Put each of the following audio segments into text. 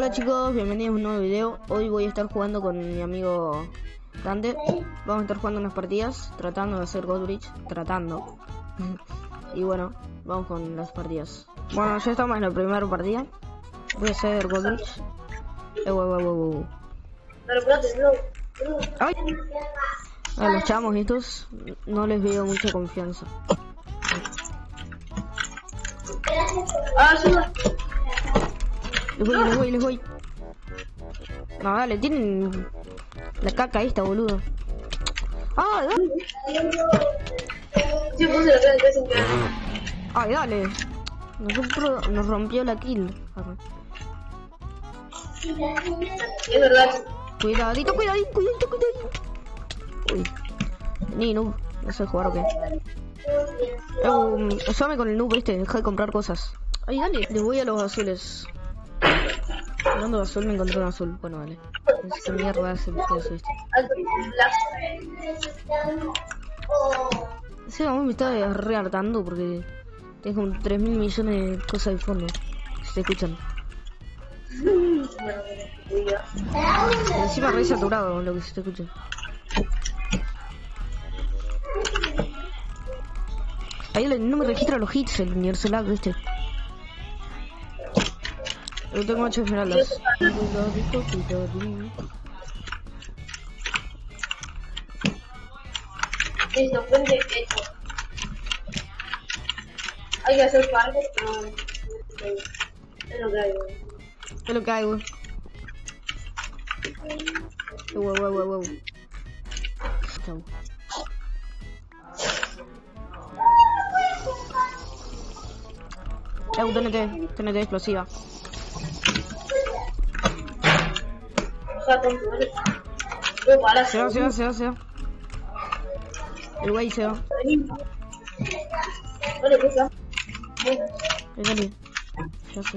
Hola chicos, bienvenidos a un nuevo video. Hoy voy a estar jugando con mi amigo Dante. Vamos a estar jugando unas partidas, tratando de hacer Godbridge, tratando. y bueno, vamos con las partidas. Bueno, ya estamos en la primera partida. Voy a hacer Godbridge. Eh, wow. Ay. A los chamos estos no les veo mucha confianza. Ah. Les voy, les voy, les voy. No, dale, tienen la caca esta, boludo. ¡Ah, dale! ¡Ay, dale! Nos, rompió- nos rompió la kill. Es verdad. Cuidadito, cuidadito, cuidadito, cuidadito. Uy. Ni noob. No sé jugar o qué. Eh, um, con el noob este, deja de comprar cosas. Ay, dale. Le voy a los azules. De azul, me encontré un azul. Bueno, dale. No sé mierda es el coso este. Sí, mí me está re hartando porque tengo como 3 mil millones de cosas de fondo. que Se escuchan. Encima re saturado lo que se te escucha. Ahí no me registra los hits el universo lag, viste. Yo tengo 8 esmeraldas. Listo, puente hecho. Hay que hacer parques. Es lo que hay, güey. Es lo que hay. Wow, wow, wow, wow. Chau. Eh, TNT, TNT explosiva. Se va, se va, se va, se va. El güey se va. Vale, pisa. Ahí dale. Ya se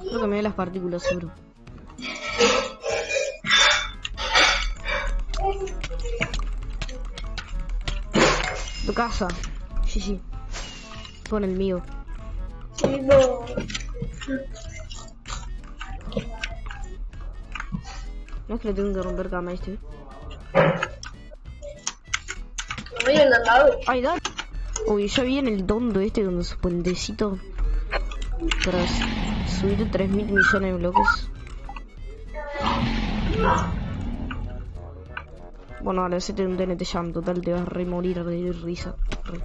Creo que me ve las partículas, seguro. Tu casa. Sí, sí. Pon el mío. No. No es que le tengo que romper cama a este. No al lado. Ay, dale. Uy, ya vi en el dondo este con su puentecito. Para s- subir 3 mil millones de bloques. Bueno, ahora hacete un TNT Jam, total te vas a re morir de risa. Re.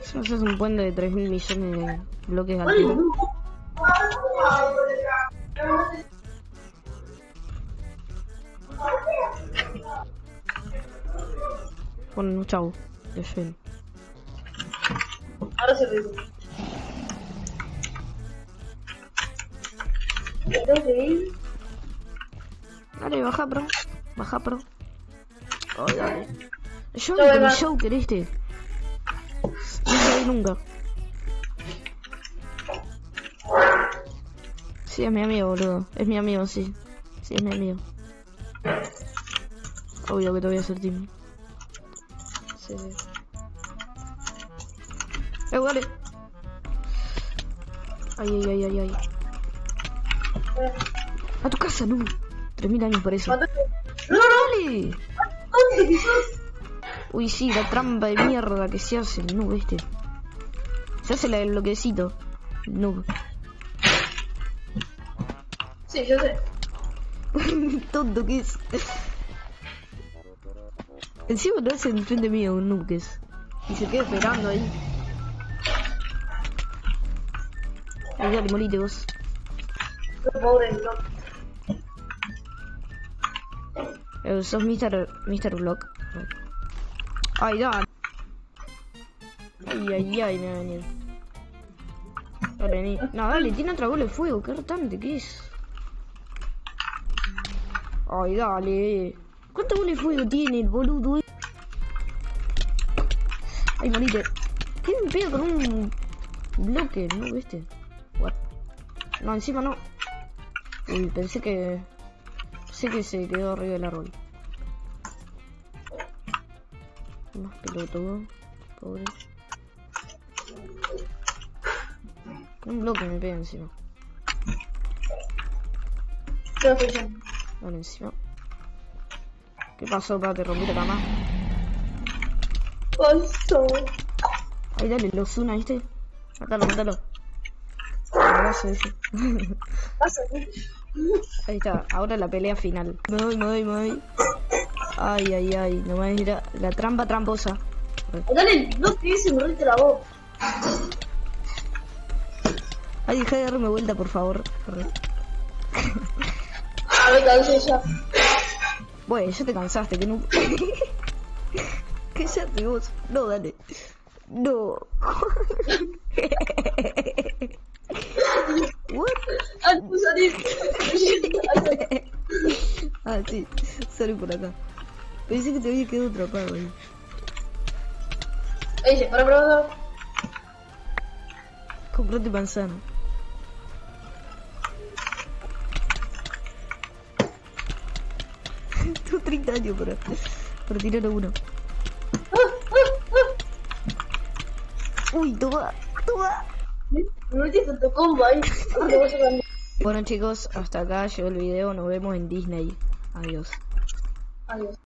Si haces un puente de 3 mil millones de bloques de altura. Bueno, chau. De fin. Ahora se ir. Dale, baja pro. Baja pro. Dale. Yo No, con el no. Joker este. No nunca. Sí, es mi amigo, boludo. Es mi amigo, sí. Sí, es mi amigo. Obvio que te voy a hacer team. Sí, sí. Eh, dale. Ay, ay, ay, ay, ay. A tu casa, no. 3000 años por eso. ¿Cuánto? ¡No, dale! Uy, sí, la trampa de mierda que se hace el noob este. Se hace la del bloquecito. El noob. Sí, yo sé. Tonto que es. Encima lo hace enfrente mío un noob que es. Y se queda esperando ahí. Ay, dale, morite vos. Pobre, no. Eh, sos Mr. Mr. Block. Ay, dale. Ay, ay, ay, me va a venir. Dale, ni... No, dale, tiene otra bola de fuego. Qué retante que es. Ay, dale. ¿Cuánta bola de fuego tiene el boludo? Ay, morite. ¿Qué me pega con un bloque? ¿No viste? No, encima no. Uy, pensé que... Pensé que se quedó arriba del árbol. Más pelotudo. Pobre. Un bloque me pega encima. Vale, encima. ¿Qué pasó, pa? ¿Te rompí la cama? Pasó. Ahí dale, lo Zuna, ¿viste? Mátalo, mátalo. Abrazo ese. Pasa, Ahí está, ahora la pelea final. Me voy, me voy, me voy. Ay, ay, ay, no me ir a... La trampa tramposa. Dale, no te dice morrite la voz. Ay, deja de darme vuelta, por favor. A ver, cansé ya. Bueno, ya te cansaste, que no... Cállate vos. No, dale. No. What? Saliste. ah, sí. Salí por acá. Pensé que te había quedado atrapado ahí. Dice, para, para, para. Comprate manzana. Tengo 30 años para, para tirar a uno. Uy, toma, toma. Me metiste tu combo ahí. Bueno chicos, hasta acá llegó el video. Nos vemos en Disney. Adiós. Adiós.